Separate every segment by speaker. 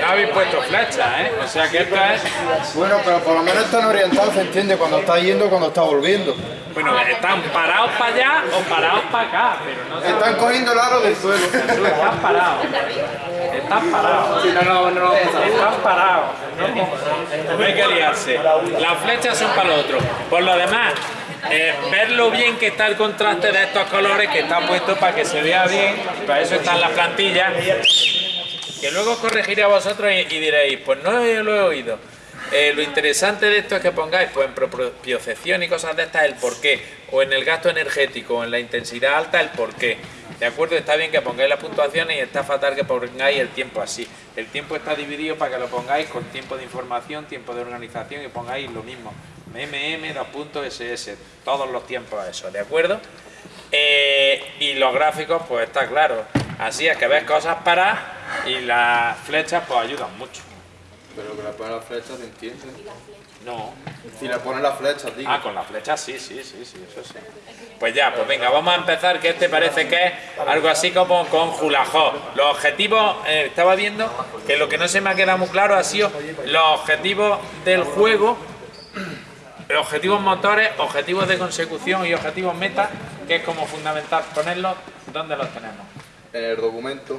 Speaker 1: no habéis puesto flecha, ¿eh? O sea que esto es...
Speaker 2: Bueno, pero por lo menos están orientados, se entiende, cuando está yendo, cuando está volviendo.
Speaker 1: Bueno, están parados para allá o parados para acá, pero no se
Speaker 2: Están cogiendo el aro del suelo.
Speaker 1: Tú estás parado. Estás parado.
Speaker 3: no, no, no,
Speaker 1: Estás parado. No, hay que liarse. Las flechas son para lo otro. Por lo demás, eh, ver lo bien que está el contraste de estos colores que está puesto para que se vea bien. Para eso están las plantillas. Que luego corregiré a vosotros y, diréis, pues no lo he oído. Eh, lo interesante de esto es que pongáis pues, en propiocepción y cosas de estas el porqué, o en el gasto energético, o en la intensidad alta el porqué. ¿De acuerdo? Está bien que pongáis las puntuaciones y está fatal que pongáis el tiempo así. El tiempo está dividido para que lo pongáis con tiempo de información, tiempo de organización y pongáis lo mismo. MMM, dos puntos, SS, todos los tiempos eso, ¿de acuerdo? Eh, y los gráficos, pues está claro. Así es que ves cosas para y las flechas pues ayudan mucho.
Speaker 2: Pero que le ponen las flechas, ¿se entiende?
Speaker 1: No.
Speaker 2: Si le ponen las flechas, digo.
Speaker 1: Ah, con las flechas sí, sí, sí, sí, eso sí. Pues ya, pues venga, vamos a empezar, que este parece que es algo así como con Julajó. Los objetivos, eh, estaba viendo que lo que no se me ha quedado muy claro ha sido los objetivos del juego, los objetivos motores, objetivos de consecución y objetivos meta, que es como fundamental ponerlos, ¿dónde los tenemos?
Speaker 2: En el documento.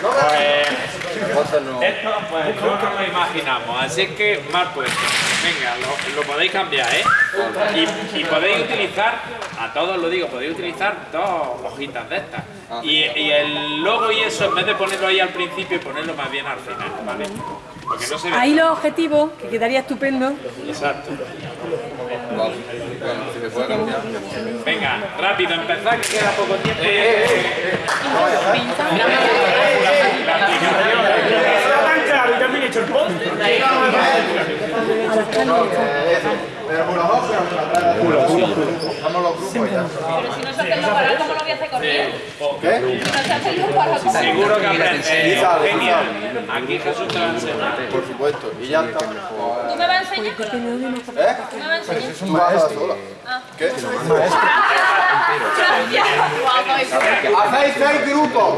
Speaker 1: Pues...
Speaker 2: No.
Speaker 1: Esto, pues no nos lo imaginamos, así que mal puesto. Venga, lo, lo podéis cambiar, ¿eh? Y, y podéis utilizar, a todos lo digo, podéis utilizar dos hojitas de estas. Y, y el logo y eso, en vez de ponerlo ahí al principio y ponerlo más bien al final, ¿vale? Porque no se ve.
Speaker 4: Ahí los objetivos, que quedaría estupendo.
Speaker 1: Exacto.
Speaker 2: Vale. Bueno, si se puede cambiar.
Speaker 1: Venga, rápido, empezar, que queda poco tiempo.
Speaker 3: Tan claro y también hecho el.
Speaker 2: Pero por los grupos ya.
Speaker 5: Pero si no se hacen los ¿cómo lo voy a hacer corriendo?
Speaker 2: ¿Qué?
Speaker 5: Si no se hacen los para, ¿cómo
Speaker 1: Seguro que Genial. Aquí Jesús te va a enseñar.
Speaker 2: Por supuesto. Y ya está.
Speaker 5: ¿Tú me vas a enseñar?
Speaker 2: ¿Eh?
Speaker 5: ¿Tú me vas a enseñar?
Speaker 2: Tú vas a la sola. ¿Qué?
Speaker 5: Gracias.
Speaker 2: Hacéis seis grupos.